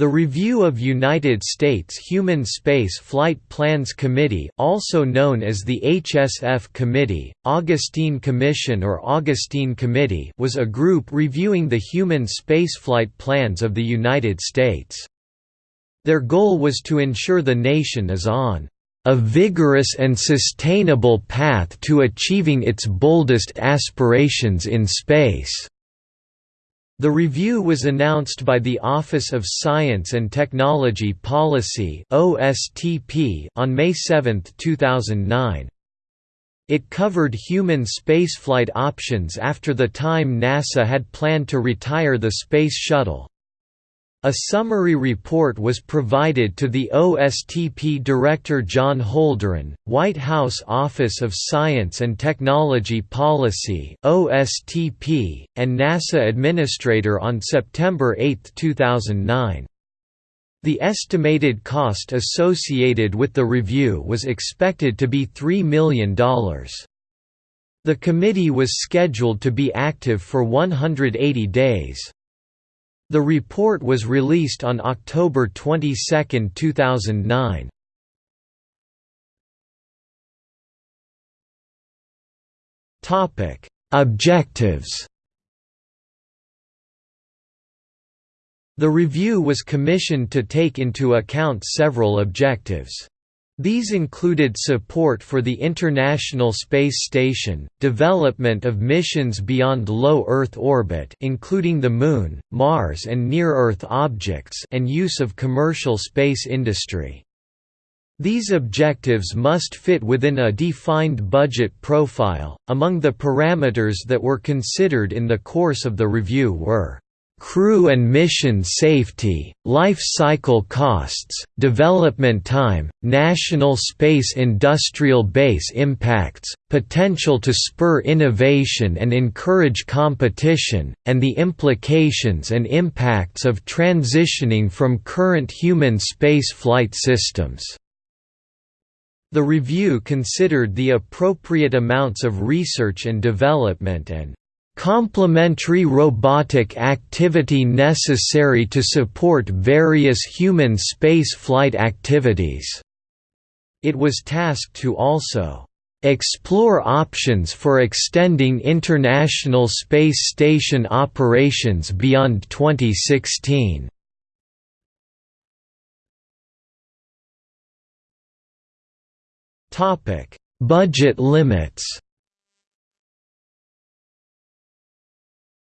The Review of United States Human Space Flight Plans Committee also known as the HSF Committee, Augustine Commission or Augustine Committee was a group reviewing the human spaceflight plans of the United States. Their goal was to ensure the nation is on a vigorous and sustainable path to achieving its boldest aspirations in space. The review was announced by the Office of Science and Technology Policy on May 7, 2009. It covered human spaceflight options after the time NASA had planned to retire the Space Shuttle. A summary report was provided to the OSTP Director John Holdren, White House Office of Science and Technology Policy (OSTP), and NASA Administrator on September 8, 2009. The estimated cost associated with the review was expected to be $3 million. The committee was scheduled to be active for 180 days. The report was released on October 22, 2009. Topic: Objectives. The review was commissioned to take into account several objectives. These included support for the International Space Station, development of missions beyond low Earth orbit including the Moon, Mars and near-Earth objects and use of commercial space industry. These objectives must fit within a defined budget profile. Among the parameters that were considered in the course of the review were crew and mission safety, life cycle costs, development time, national space industrial base impacts, potential to spur innovation and encourage competition, and the implications and impacts of transitioning from current human space flight systems. The review considered the appropriate amounts of research and development and complementary robotic activity necessary to support various human space flight activities. It was tasked to also explore options for extending International Space Station operations beyond 2016. Budget limits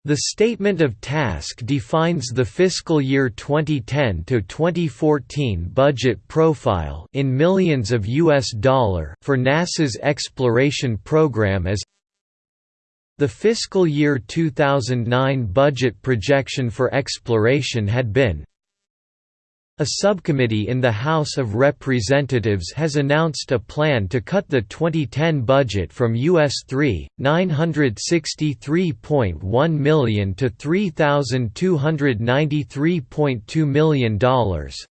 The Statement of Task defines the fiscal year 2010 to 2014 budget profile in millions of US dollar for NASA's exploration program as the fiscal year 2009 budget projection for exploration had been a subcommittee in the House of Representatives has announced a plan to cut the 2010 budget from US 3,963.1 million to $3,293.2 million,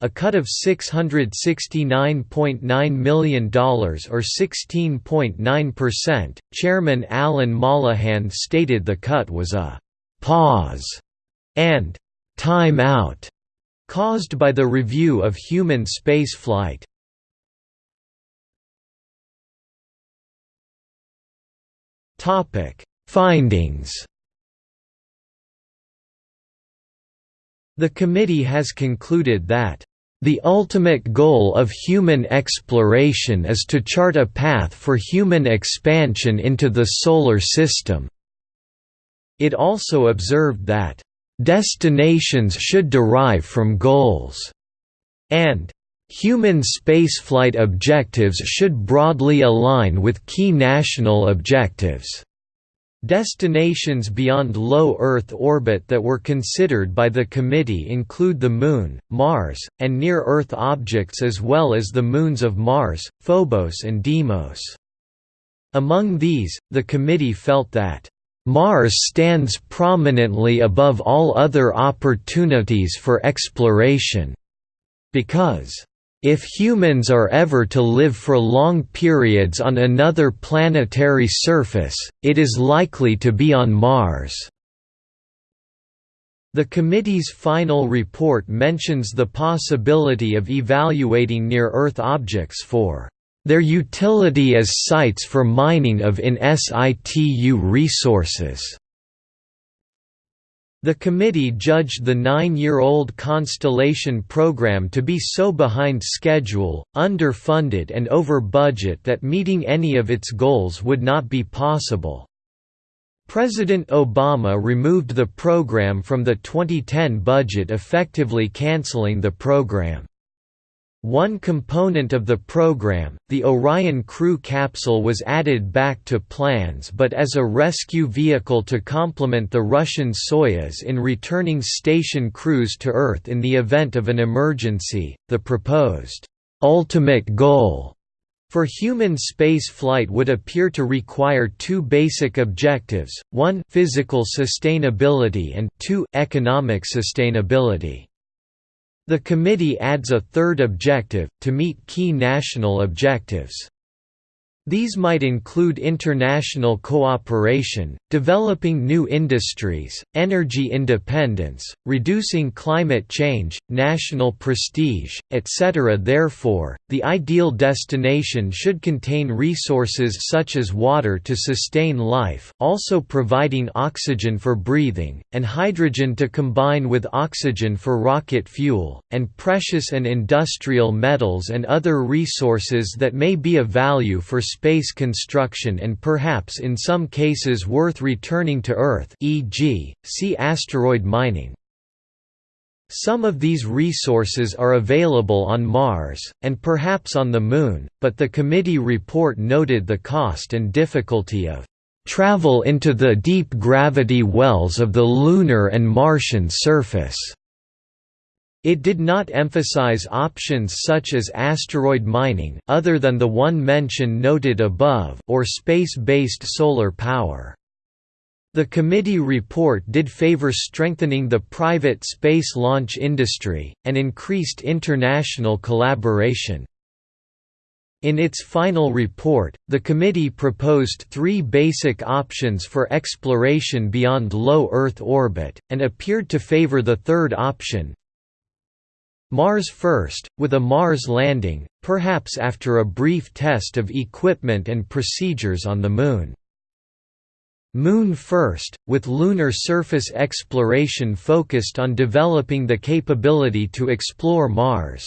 a cut of $669.9 million or 16.9%. Chairman Alan Mollohan stated the cut was a pause and time out caused by the review of human spaceflight. Findings. The committee has concluded that the ultimate goal of human exploration is to chart a path for human expansion into the Solar System. It also observed that Destinations should derive from goals, and human spaceflight objectives should broadly align with key national objectives. Destinations beyond low Earth orbit that were considered by the committee include the Moon, Mars, and near-Earth objects as well as the moons of Mars, Phobos and Deimos. Among these, the committee felt that Mars stands prominently above all other opportunities for exploration. Because, "...if humans are ever to live for long periods on another planetary surface, it is likely to be on Mars." The committee's final report mentions the possibility of evaluating near-Earth objects for their utility as sites for mining of in situ resources. The committee judged the nine-year-old Constellation program to be so behind schedule, underfunded and over budget that meeting any of its goals would not be possible. President Obama removed the program from the 2010 budget effectively canceling the program. One component of the program, the Orion crew capsule was added back to plans but as a rescue vehicle to complement the Russian Soyuz in returning station crews to Earth in the event of an emergency. The proposed ultimate goal for human space flight would appear to require two basic objectives, one physical sustainability and two economic sustainability. The committee adds a third objective, to meet key national objectives. These might include international cooperation, developing new industries, energy independence, reducing climate change, national prestige, etc. Therefore, the ideal destination should contain resources such as water to sustain life, also providing oxygen for breathing, and hydrogen to combine with oxygen for rocket fuel, and precious and industrial metals and other resources that may be of value for space construction and perhaps in some cases worth returning to Earth e.g., see asteroid mining. Some of these resources are available on Mars, and perhaps on the Moon, but the committee report noted the cost and difficulty of travel into the deep gravity wells of the lunar and Martian surface. It did not emphasize options such as asteroid mining other than the one mentioned noted above or space-based solar power. The committee report did favor strengthening the private space launch industry, and increased international collaboration. In its final report, the committee proposed three basic options for exploration beyond low Earth orbit, and appeared to favor the third option, Mars first, with a Mars landing, perhaps after a brief test of equipment and procedures on the Moon. Moon first, with lunar surface exploration focused on developing the capability to explore Mars.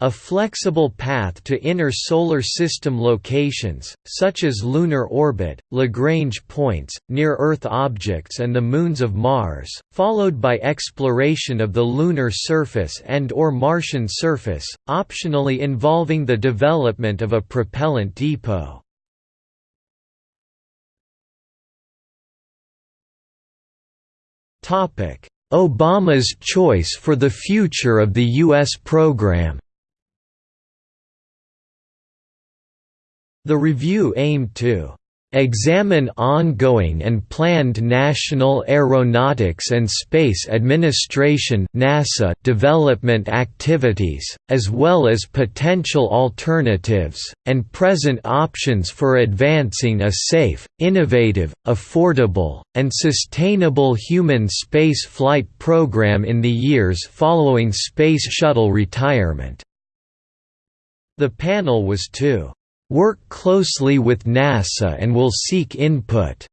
A flexible path to inner Solar System locations, such as lunar orbit, Lagrange points, near-Earth objects and the moons of Mars, followed by exploration of the lunar surface and or Martian surface, optionally involving the development of a propellant depot. Obama's choice for the future of the U.S. program The review aimed to examine ongoing and planned National Aeronautics and Space Administration NASA development activities, as well as potential alternatives, and present options for advancing a safe, innovative, affordable, and sustainable human space flight program in the years following Space Shuttle retirement. The panel was to work closely with NASA and will seek input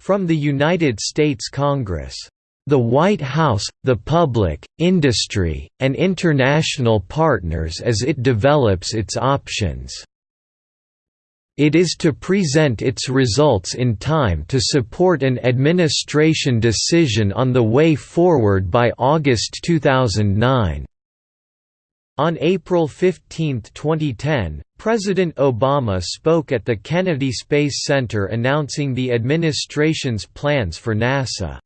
from the United States Congress. The White House, the public, industry, and international partners as it develops its options. It is to present its results in time to support an administration decision on the way forward by August 2009. On April 15, 2010, President Obama spoke at the Kennedy Space Center announcing the administration's plans for NASA.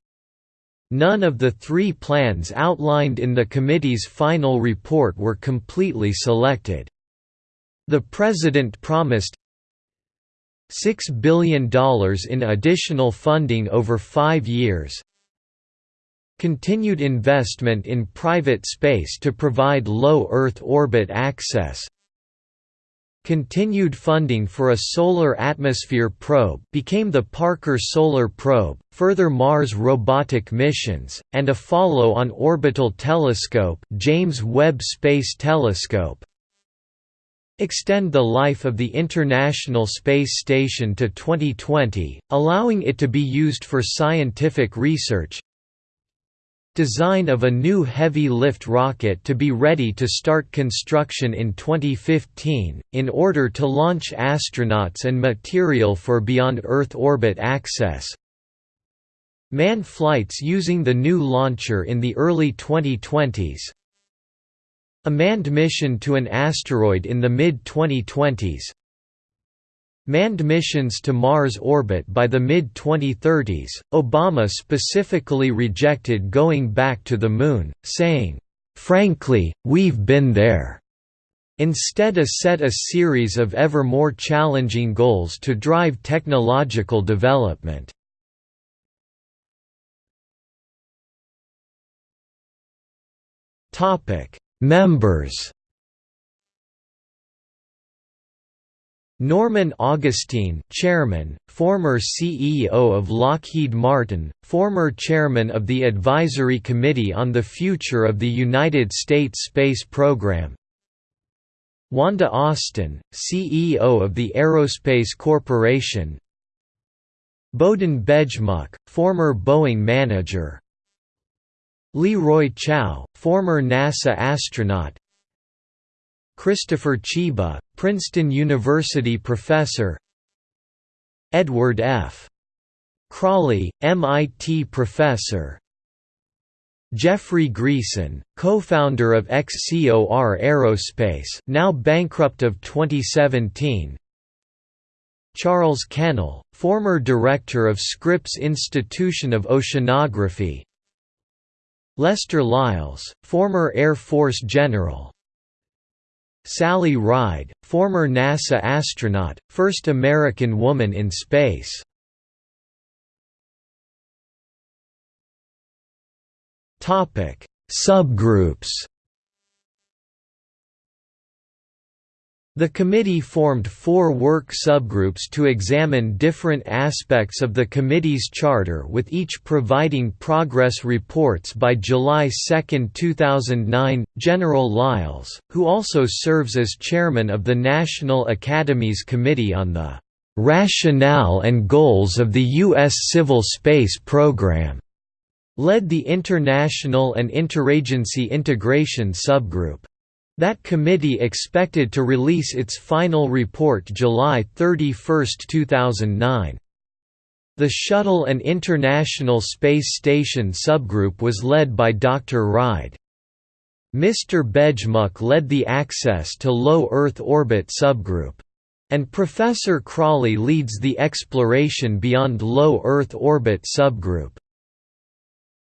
None of the three plans outlined in the committee's final report were completely selected. The president promised $6 billion in additional funding over five years, Continued investment in private space to provide low Earth orbit access. Continued funding for a solar atmosphere probe became the Parker Solar Probe, further Mars robotic missions, and a follow-on orbital telescope James Webb Space Telescope, extend the life of the International Space Station to 2020, allowing it to be used for scientific research design of a new heavy-lift rocket to be ready to start construction in 2015, in order to launch astronauts and material for beyond Earth orbit access. Man flights using the new launcher in the early 2020s a manned mission to an asteroid in the mid-2020s Manned missions to Mars orbit by the mid-2030s, Obama specifically rejected going back to the Moon, saying, "'Frankly, we've been there' Instead a set a series of ever more challenging goals to drive technological development. Members Norman Augustine, Chairman, former CEO of Lockheed Martin, former Chairman of the Advisory Committee on the Future of the United States Space Program. Wanda Austin, CEO of the Aerospace Corporation. Bohdan Bejmuk, former Boeing manager. Leroy Chiao, former NASA astronaut Christopher Chyba, Princeton University professor. Edward F. Crawley, MIT professor. Jeffrey Greason, co-founder of XCOR Aerospace now bankrupt of 2017 Charles Kennel, former director of Scripps Institution of Oceanography. Lester Lyles, former Air Force general Sally Ride, former NASA astronaut, first American woman in space. Topic: Subgroups The committee formed four work subgroups to examine different aspects of the committee's charter with each providing progress reports by July 2, 2009. General Lyles, who also serves as chairman of the National Academies Committee on the Rationale and Goals of the U.S. Civil Space Program, led the International and Interagency Integration subgroup. That committee expected to release its final report July 31, 2009. The Shuttle and International Space Station subgroup was led by Dr. Ride. Mr. Bejmuk led the Access to Low Earth Orbit subgroup. And Professor Crawley leads the Exploration Beyond Low Earth Orbit subgroup.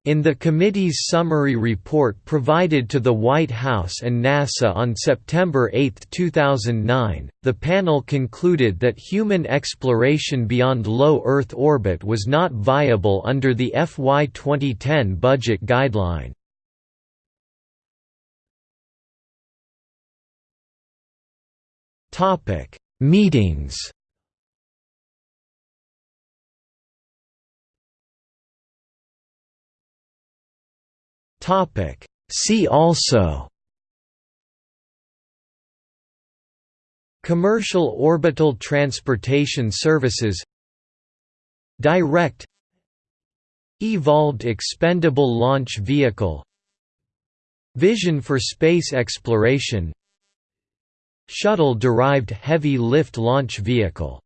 In the committee's summary report provided to the White House and NASA on September 8, 2009, the panel concluded that human exploration beyond low Earth orbit was not viable under the FY 2010 budget guideline. Meetings Topic. See also. Commercial orbital transportation services. Direct. Evolved expendable launch vehicle. Vision for space exploration. Shuttle-derived heavy lift launch vehicle